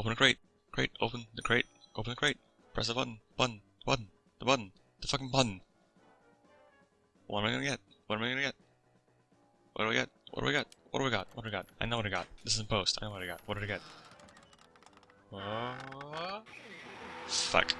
Open a crate. Crate. Open the crate. Open the crate. Press the button. Button. Button. The button. The fucking button. What am I gonna get? What am I gonna get? What do we get? What do we got? What do we got? What do we got? I know what I got. This is in post. I know what I got. What did I get? Uh, fuck.